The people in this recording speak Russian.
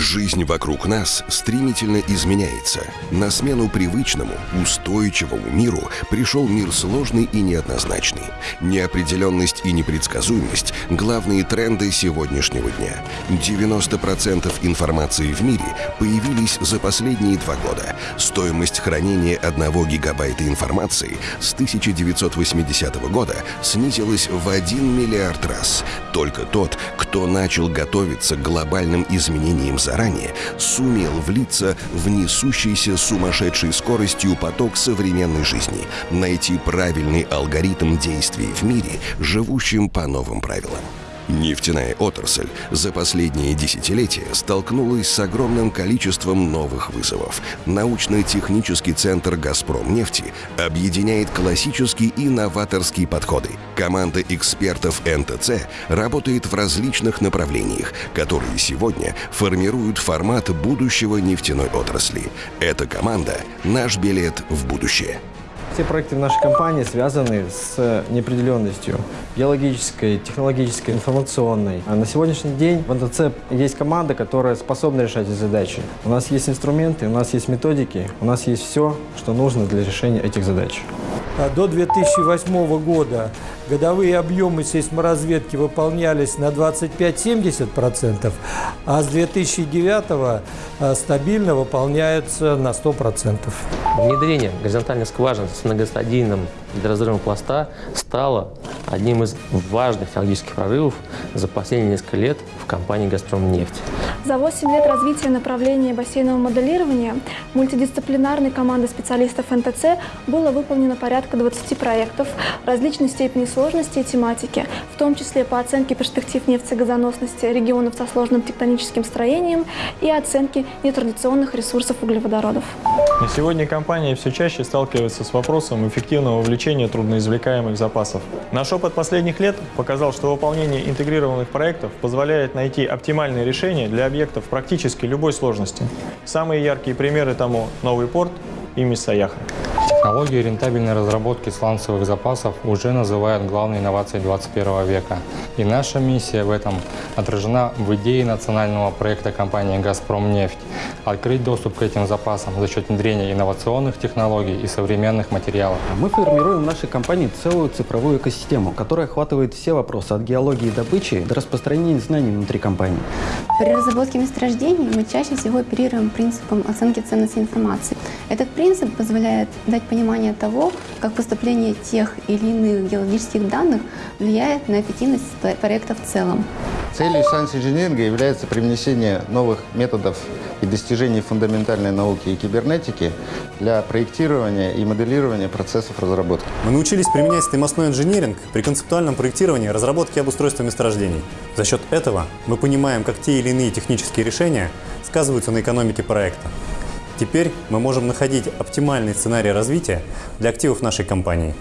Жизнь вокруг нас стремительно изменяется. На смену привычному, устойчивому миру пришел мир сложный и неоднозначный. Неопределенность и непредсказуемость – главные тренды сегодняшнего дня. 90% информации в мире появились за последние два года. Стоимость хранения 1 гигабайта информации с 1980 года снизилась в 1 миллиард раз. Только тот, кто начал готовиться к глобальным изменениям заранее, сумел влиться в несущийся сумасшедшей скоростью поток современной жизни, найти правильный алгоритм действий в мире, живущем по новым правилам. Нефтяная отрасль за последние десятилетия столкнулась с огромным количеством новых вызовов. Научно-технический центр «Газпром нефти» объединяет классические и новаторские подходы. Команда экспертов НТЦ работает в различных направлениях, которые сегодня формируют формат будущего нефтяной отрасли. Эта команда – наш билет в будущее. Все проекты в нашей компании связаны с неопределенностью биологической, технологической, информационной. А на сегодняшний день в НТЦ есть команда, которая способна решать эти задачи. У нас есть инструменты, у нас есть методики, у нас есть все, что нужно для решения этих задач. А до 2008 года годовые объемы сейсморазведки выполнялись на 25-70%, а с 2009 а, стабильно выполняются на 100%. Внедрение горизонтальных скважин с многостадийным гидроразрывом пласта стало одним из важных технологических прорывов за последние несколько лет в компании «Газпром нефть». За 8 лет развития направления бассейнового моделирования мультидисциплинарной командой специалистов НТЦ было выполнено порядка 20 проектов различной степени сложности и тематики, в том числе по оценке перспектив нефтегазоносности регионов со сложным тектоническим строением и оценке нетрадиционных ресурсов углеводородов. На сегодня компания все чаще сталкивается с вопросом эффективного вовлечения трудноизвлекаемых запасов. Наш опыт последних лет показал, что выполнение интегрированных проектов позволяет найти оптимальные решения для объектов практически любой сложности. Самые яркие примеры тому – новый порт и Миссаяха. Технологии рентабельной разработки сланцевых запасов уже называют главной инновацией 21 века. И наша миссия в этом отражена в идее национального проекта компании «Газпром нефть» – открыть доступ к этим запасам за счет внедрения инновационных технологий и современных материалов. Мы формируем в нашей компании целую цифровую экосистему, которая охватывает все вопросы от геологии и добычи до распространения знаний внутри компании. При разработке месторождений мы чаще всего оперируем принципом оценки ценности информации. Этот принцип позволяет дать понимание того, как поступление тех или иных геологических данных влияет на эффективность проекта в целом. Целью сайенс-инжиниринга является привнесение новых методов и достижений фундаментальной науки и кибернетики для проектирования и моделирования процессов разработки. Мы научились применять стримостной инжиниринг при концептуальном проектировании, разработке и обустройстве месторождений. За счет этого мы понимаем, как те или иные технические решения сказываются на экономике проекта. Теперь мы можем находить оптимальный сценарий развития для активов нашей компании.